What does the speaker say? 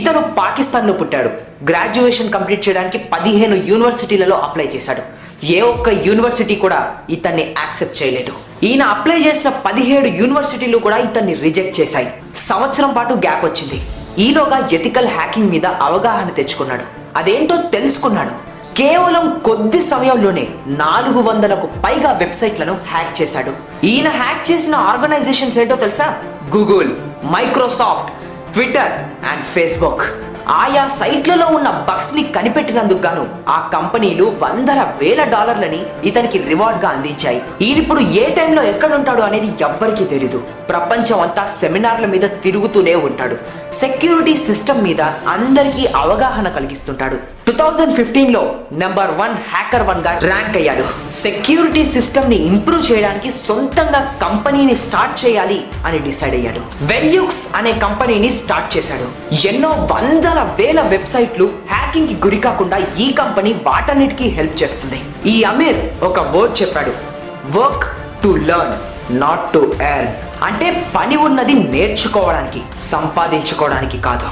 ఇతను పాకిస్తాన్లో పుట్టాడు. గ్రాడ్యుయేషన్ కంప్లీట్ చేయడానికి పదిహేను యూనివర్సిటీలలో అప్లై చేశాడు. ఏ ఒక్క యూనివర్సిటీ కూడా ఇతన్ని యాక్సెప్ట్ చేయలేదు. ఈయన అప్లై చేసిన పదిహేడు యూనివర్సిటీలు కూడా ఇతన్ని రిజెక్ట్ చేశాయి. సంవత్సరం పాటు గ్యాప్ వచ్చింది. ఈలోగా ఎథికల్ హ్యాకింగ్ మీద అవగాహన తెచ్చుకున్నాడు. అదేంటో తెలుసుకున్నాడు. కేవలం కొద్ది సమయంలోనే నాలుగు వందలకు పైగా వెబ్సైట్లను హ్యాక్ చేశాడు. ఈయన హ్యాక్ చేసిన ఆర్గనైజేషన్స్ ఏంటో తెలుసా? Google Microsoft Twitter and Facebook ఆయా సైట్లలో ఉన్న బగ్స్ని కనిపెట్టినందుకు గాను ఆ కంపెనీలు వందల వేల డాలర్లని ఇతనికి రివార్డ్గా అందించాయి. ఈయనిప్పుడు ఏ టైంలో ఎక్కడుంటాడు అనేది ఎవ్వరికీ తెలీదు. ప్రపంచం అంతా సెమినార్ల మీద తిరుగుతూనే ఉంటాడు. సెక్యూరిటీ సిస్టమ్ మీద అందరికీ అవగాహన కలిగిస్తుంటాడు. థౌజండ్ ఫిఫ్టీన్లో నెంబర్ వన్ హ్యాకర్ వన్గా ర్యాంక్ అయ్యాడు. సెక్యూరిటీ సిస్టమ్ని ఇంప్రూవ్ చేయడానికి సొంతంగా కంపెనీని స్టార్ట్ చేయాలి అని డిసైడ్ అయ్యాడు. వెల్యూక్స్ అనే కంపెనీని స్టార్ట్ చేశాడు. ఎన్నో వందల వేల వెబ్సైట్లు హ్యాకింగ్కి గురి కాకుండా ఈ కంపెనీ వాటన్నిటికీ హెల్ప్ చేస్తుంది. ఈ అమీర్ ఒక వర్డ్ చెప్పాడు. Work to learn not to earn అంటే పని ఉన్నది నేర్చుకోవడానికి సంపాదించుకోవడానికి కాదు.